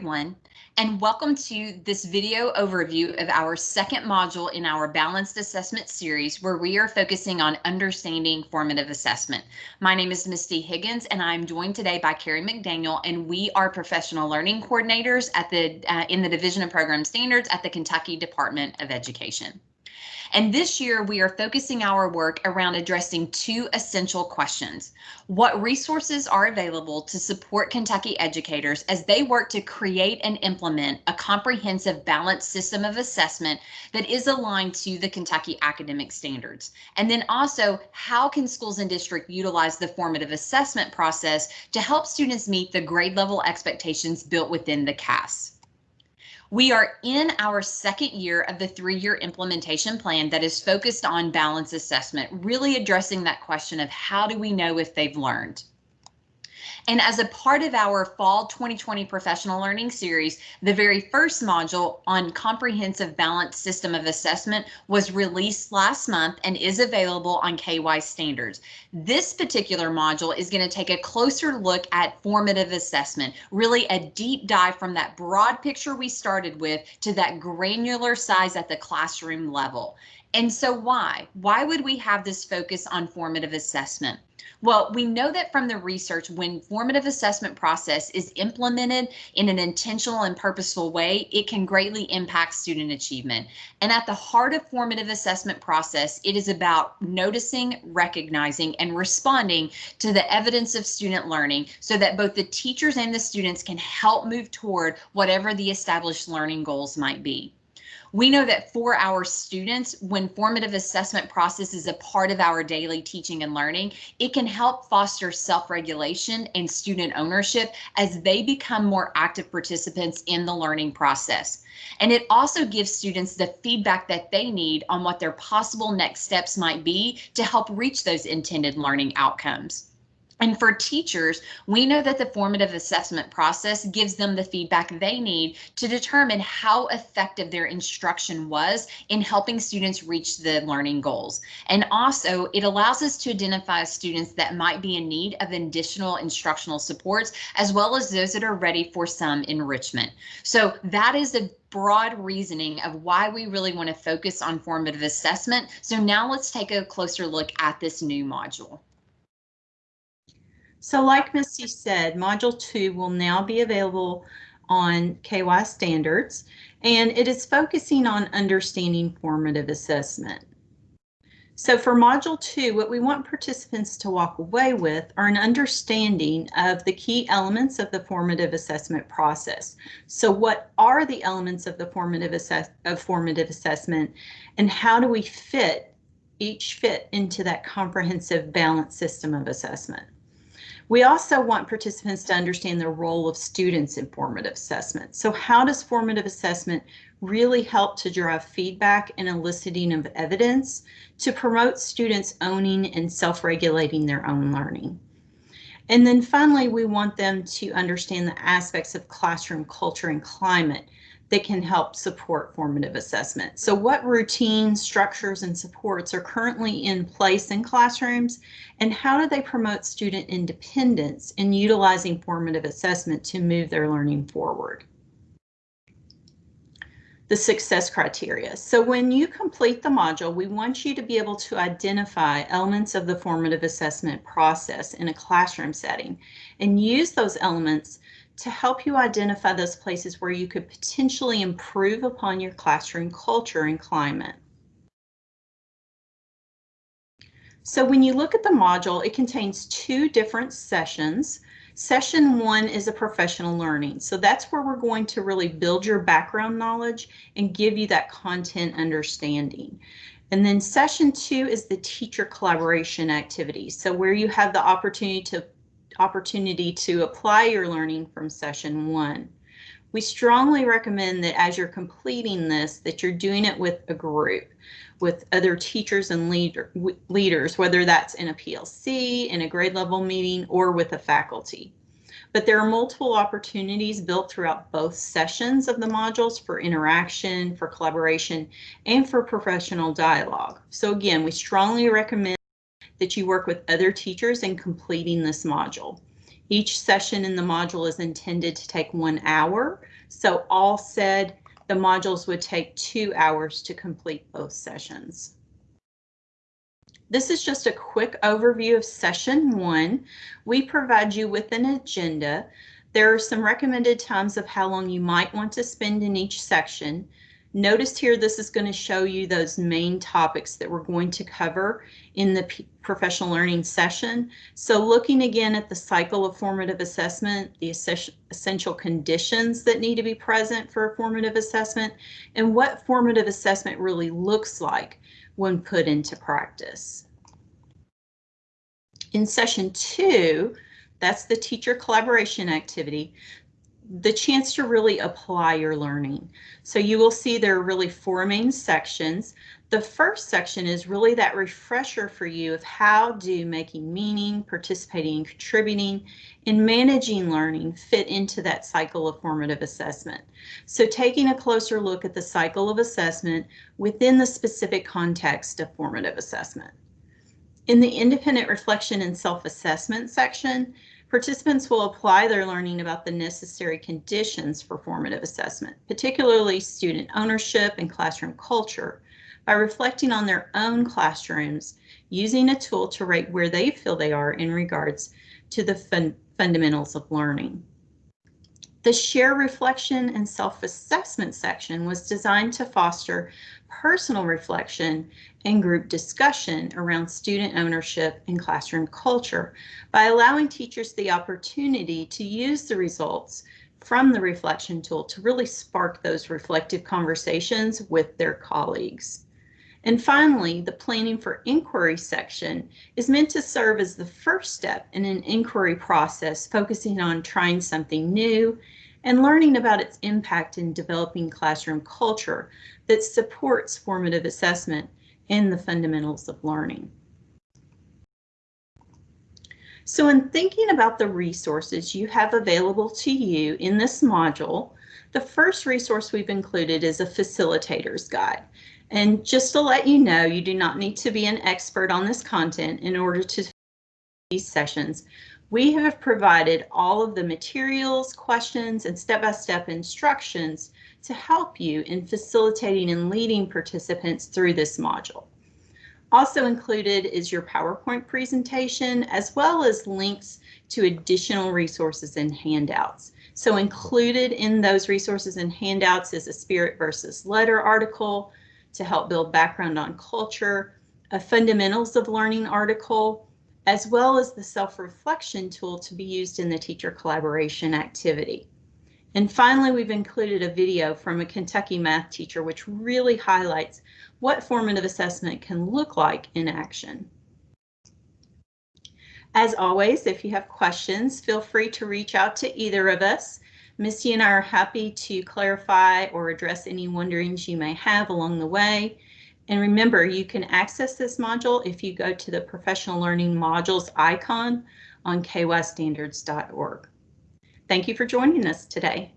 everyone, and welcome to this video overview of our second module in our Balanced Assessment series, where we are focusing on understanding formative assessment. My name is Misty Higgins, and I'm joined today by Carrie McDaniel, and we are professional learning coordinators at the uh, in the Division of Program Standards at the Kentucky Department of Education. And this year we are focusing our work around addressing two essential questions. What resources are available to support Kentucky educators as they work to create and implement a comprehensive balanced system of assessment that is aligned to the Kentucky academic standards? And then also, how can schools and districts utilize the formative assessment process to help students meet the grade level expectations built within the KAS? We are in our second year of the three-year implementation plan that is focused on balance assessment, really addressing that question of how do we know if they've learned. And as a part of our fall 2020 professional learning series, the very first module on comprehensive balanced system of assessment was released last month and is available on KY standards. This particular module is going to take a closer look at formative assessment, really a deep dive from that broad picture we started with to that granular size at the classroom level. And so why? Why would we have this focus on formative assessment? Well, we know that from the research, when formative assessment process is implemented in an intentional and purposeful way, it can greatly impact student achievement. And at the heart of formative assessment process, it is about noticing, recognizing, and responding to the evidence of student learning so that both the teachers and the students can help move toward whatever the established learning goals might be. We know that for our students, when formative assessment process is a part of our daily teaching and learning, it can help foster self-regulation and student ownership as they become more active participants in the learning process. And it also gives students the feedback that they need on what their possible next steps might be to help reach those intended learning outcomes. And for teachers, we know that the formative assessment process gives them the feedback they need to determine how effective their instruction was in helping students reach the learning goals. And also, it allows us to identify students that might be in need of additional instructional supports, as well as those that are ready for some enrichment. So that is a broad reasoning of why we really want to focus on formative assessment. So now let's take a closer look at this new module. So like Misty said, Module 2 will now be available on KY standards, and it is focusing on understanding formative assessment. So for Module 2, what we want participants to walk away with are an understanding of the key elements of the formative assessment process. So what are the elements of the formative, assess of formative assessment and how do we fit each fit into that comprehensive balanced system of assessment? We also want participants to understand the role of students in formative assessment. So how does formative assessment really help to drive feedback and eliciting of evidence to promote students owning and self-regulating their own learning? And then finally, we want them to understand the aspects of classroom culture and climate that can help support formative assessment. So what routines, structures, and supports are currently in place in classrooms, and how do they promote student independence in utilizing formative assessment to move their learning forward? The success criteria. So when you complete the module, we want you to be able to identify elements of the formative assessment process in a classroom setting and use those elements to help you identify those places where you could potentially improve upon your classroom culture and climate. So when you look at the module, it contains two different sessions. Session one is a professional learning. So that's where we're going to really build your background knowledge and give you that content understanding. And then session two is the teacher collaboration activity. So where you have the opportunity to opportunity to apply your learning from session one. We strongly recommend that as you're completing this, that you're doing it with a group, with other teachers and leader, leaders, whether that's in a PLC, in a grade level meeting, or with a faculty. But there are multiple opportunities built throughout both sessions of the modules for interaction, for collaboration, and for professional dialogue. So again, we strongly recommend that you work with other teachers in completing this module. Each session in the module is intended to take one hour. So all said, the modules would take two hours to complete both sessions. This is just a quick overview of session one. We provide you with an agenda. There are some recommended times of how long you might want to spend in each section. Notice here this is going to show you those main topics that we're going to cover in the P professional learning session. So looking again at the cycle of formative assessment, the essential conditions that need to be present for a formative assessment, and what formative assessment really looks like when put into practice. In session two, that's the teacher collaboration activity, the chance to really apply your learning. So you will see there are really four main sections. The first section is really that refresher for you of how do making meaning, participating contributing, and managing learning fit into that cycle of formative assessment. So taking a closer look at the cycle of assessment within the specific context of formative assessment. In the independent reflection and self-assessment section, participants will apply their learning about the necessary conditions for formative assessment, particularly student ownership and classroom culture, by reflecting on their own classrooms, using a tool to rate where they feel they are in regards to the fun fundamentals of learning. The share reflection and self-assessment section was designed to foster personal reflection and group discussion around student ownership and classroom culture by allowing teachers the opportunity to use the results from the reflection tool to really spark those reflective conversations with their colleagues. And finally, the planning for inquiry section is meant to serve as the first step in an inquiry process focusing on trying something new and learning about its impact in developing classroom culture that supports formative assessment and the fundamentals of learning. So in thinking about the resources you have available to you in this module, the first resource we've included is a facilitator's guide. And just to let you know, you do not need to be an expert on this content in order to these sessions. We have provided all of the materials, questions, and step-by-step -step instructions to help you in facilitating and leading participants through this module. Also included is your PowerPoint presentation, as well as links to additional resources and handouts. So included in those resources and handouts is a spirit versus letter article, to help build background on culture, a fundamentals of learning article, as well as the self-reflection tool to be used in the teacher collaboration activity. And finally, we've included a video from a Kentucky math teacher, which really highlights what formative assessment can look like in action. As always, if you have questions, feel free to reach out to either of us. Misty and I are happy to clarify or address any wonderings you may have along the way. And remember, you can access this module if you go to the Professional Learning Modules icon on kystandards.org. Thank you for joining us today.